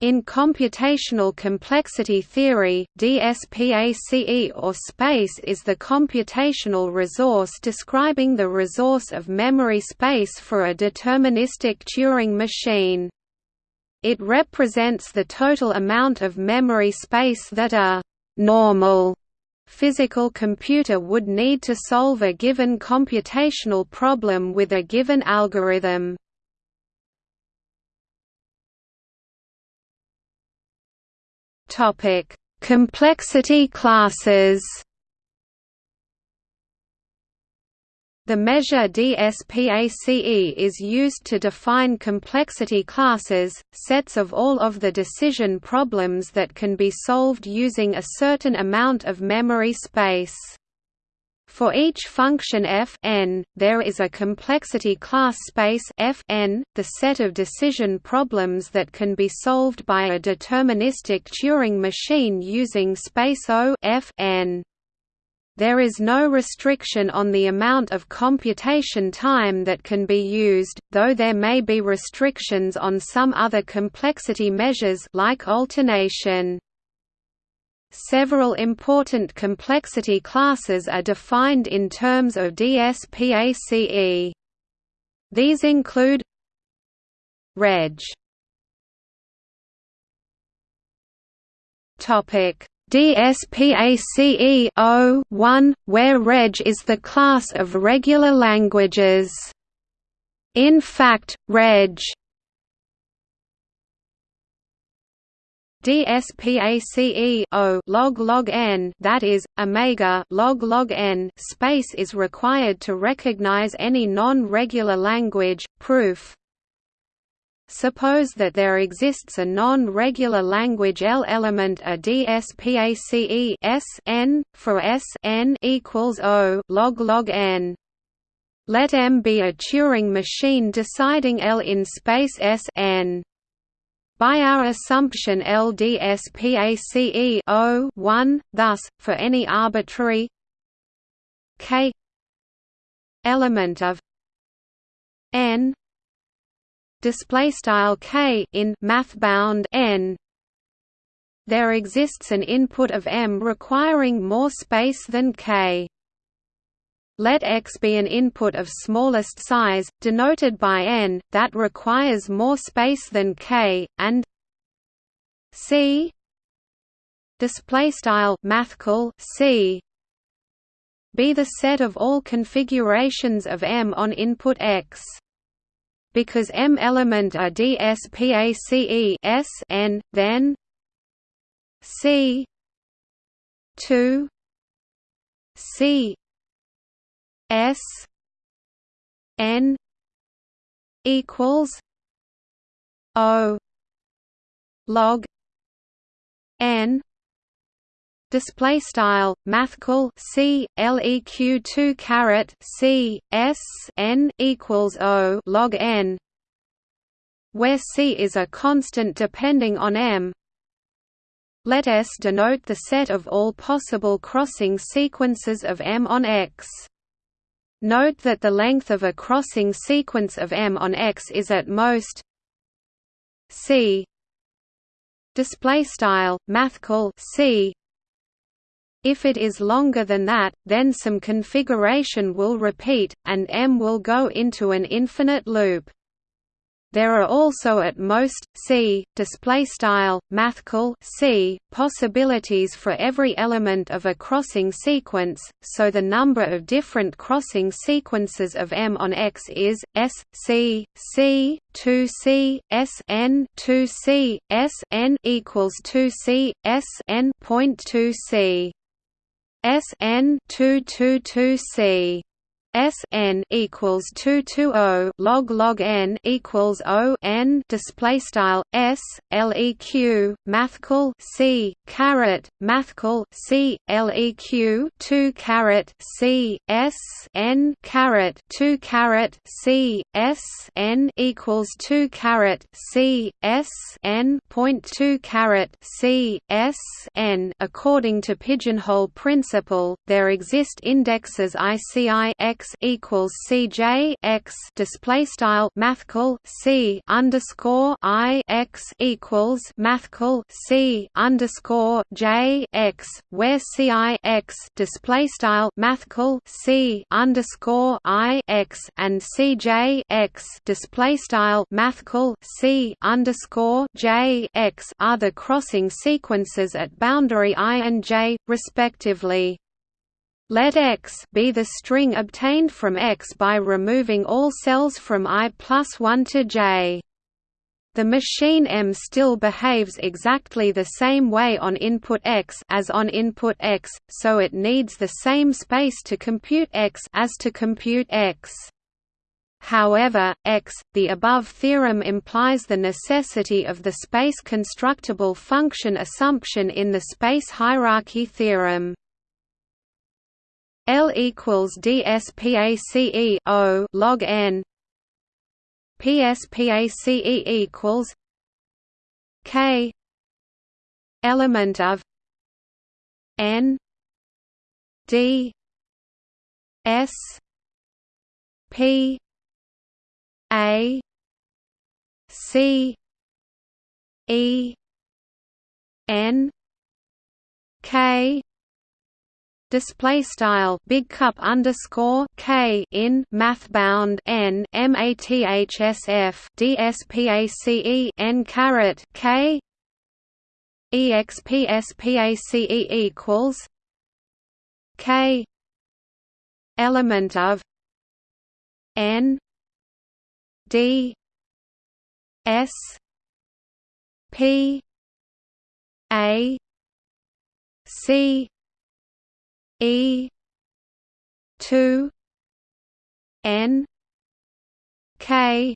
In computational complexity theory, DSPACE or space is the computational resource describing the resource of memory space for a deterministic Turing machine. It represents the total amount of memory space that a «normal» physical computer would need to solve a given computational problem with a given algorithm. Topic: Complexity classes. The measure DSPACE is used to define complexity classes, sets of all of the decision problems that can be solved using a certain amount of memory space. For each function f n, there is a complexity class space f n, the set of decision problems that can be solved by a deterministic Turing machine using space O f n. There is no restriction on the amount of computation time that can be used, though there may be restrictions on some other complexity measures like alternation. Several important complexity classes are defined in terms of DSPACE. These include Reg. Topic DSPACE 1, where Reg is the class of regular languages. In fact, Reg DSPACE O log log n that is omega log log n space is required to recognize any non-regular language proof Suppose that there exists a non-regular language L element a DSPACE S n for S n equals O log log n. Let M be a Turing machine deciding L in space S n. By our assumption LDSPACE 1, thus, for any arbitrary k element of n display style k in mathbound n there exists an input of m requiring more space than k let X be an input of smallest size, denoted by n, that requires more space than k, and C. Display style mathcal C. Be the set of all configurations of M on input X. Because M element are DSPACE S n, then C. Two. C S N equals O log N display style mathcal c leq 2 caret c s n equals o log n where c is a constant depending on m let S denote the set of all possible crossing sequences of M on X. Note that the length of a crossing sequence of M on X is at most C display style mathcal C if it is longer than that, then some configuration will repeat, and M will go into an infinite loop. There are also at most c display style mathcal c possibilities for every element of a crossing sequence, so the number of different crossing sequences of M on X is S C C 2C S N 2C S N equals 2C S N point 2C S N 222C S n equals two two O log log n equals O n display style S LEQ mathcal C caret mathcal C LEQ two caret C S n caret two caret C S n equals two caret C S n point two caret C S n. According to pigeonhole principle there exist indexes ICI X x equals CJ x display style mathcal C underscore I x equals mathcal C underscore J x where c i x display style mathcal C underscore I x and CJ x display style mathcal C underscore J x are the crossing sequences at boundary I and J, respectively. Let X be the string obtained from X by removing all cells from I plus 1 to J. The machine M still behaves exactly the same way on input X as on input X, so it needs the same space to compute X as to compute X. However, X, the above theorem implies the necessity of the space constructible function assumption in the space hierarchy theorem. L equals DSPACE O log n. PSPACE equals K. Element of N. D. S. P. A. C. E. N. K display style big cup underscore k in math bound n mathsf dspace n caret k. Expspace equals k. Element of n d s p a c E two N K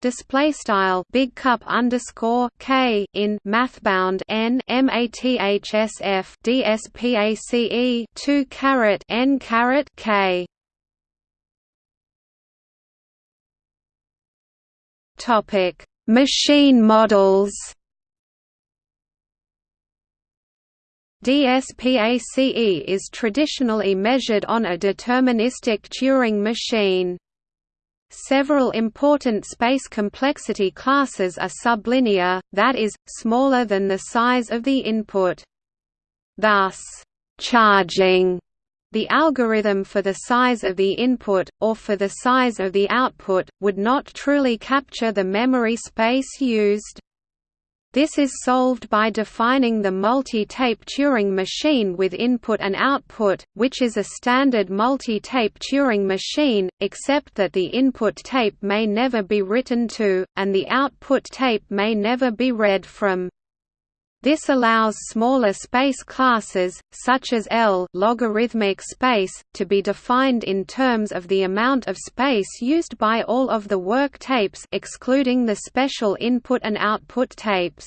display style big cup underscore k in mathbound n mathsf dspace 2 caret n caret k. Topic machine models DSPACE is traditionally measured on a deterministic Turing machine. Several important space complexity classes are sublinear, that is, smaller than the size of the input. Thus, charging the algorithm for the size of the input, or for the size of the output, would not truly capture the memory space used. This is solved by defining the multi-tape Turing machine with input and output, which is a standard multi-tape Turing machine, except that the input tape may never be written to, and the output tape may never be read from. This allows smaller space classes, such as L logarithmic space, to be defined in terms of the amount of space used by all of the work tapes excluding the special input and output tapes.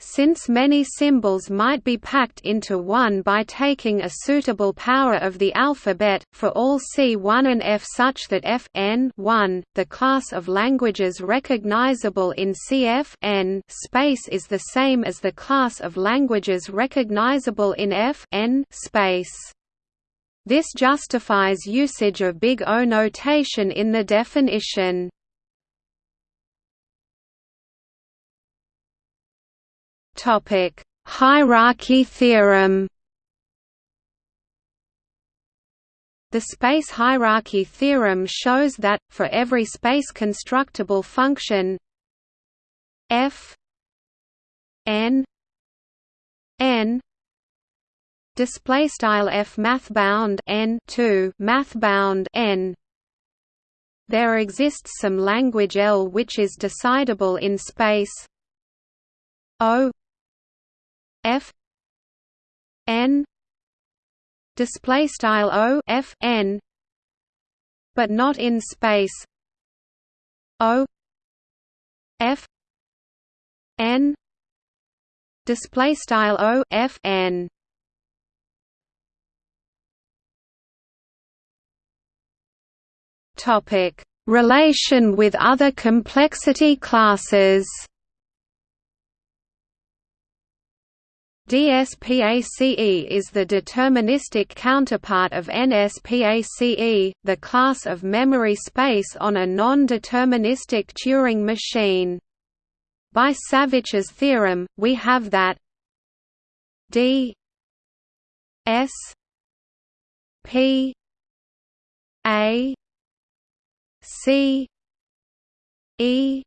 Since many symbols might be packed into one by taking a suitable power of the alphabet, for all C1 and F such that F n 1, the class of languages recognizable in CF n space is the same as the class of languages recognizable in F n space. This justifies usage of Big O notation in the definition. Topic: Hierarchy theorem. The space hierarchy theorem shows that for every space constructible function f n n display style f mathbound n 2 mathbound n there exists some language L which is decidable in space O F N display style O F N but not in space. O F N display style O F N. Topic relation with other complexity classes DSPACE is the deterministic counterpart of NSPACE, the class of memory space on a non-deterministic Turing machine. By Savitch's theorem, we have that D S P A C E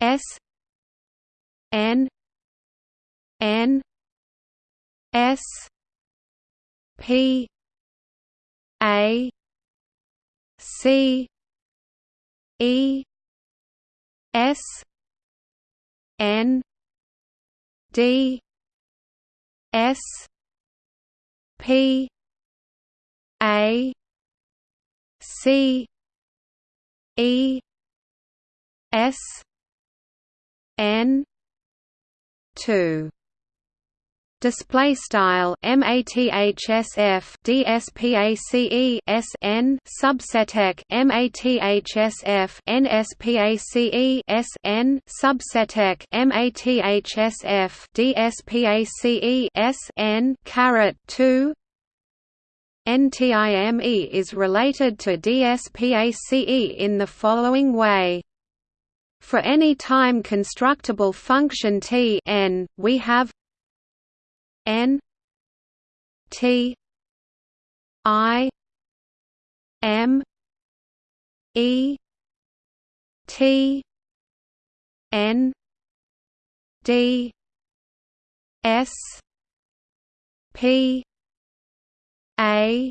S N N S P A C E S N D S P A C E S N two display style mathsf dspace sn subseteq mathsf nspace sn subseteq mathsf dspace sn caret 2 NTIME is related to DSPACE in the following way. For any time constructible function t n, we have N T I M E T N D S P A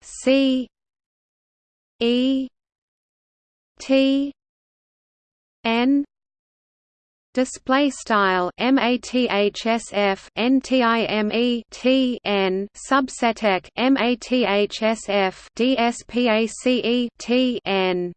C E T N display style mathsf ntime t n subseteq mathsf dspace t n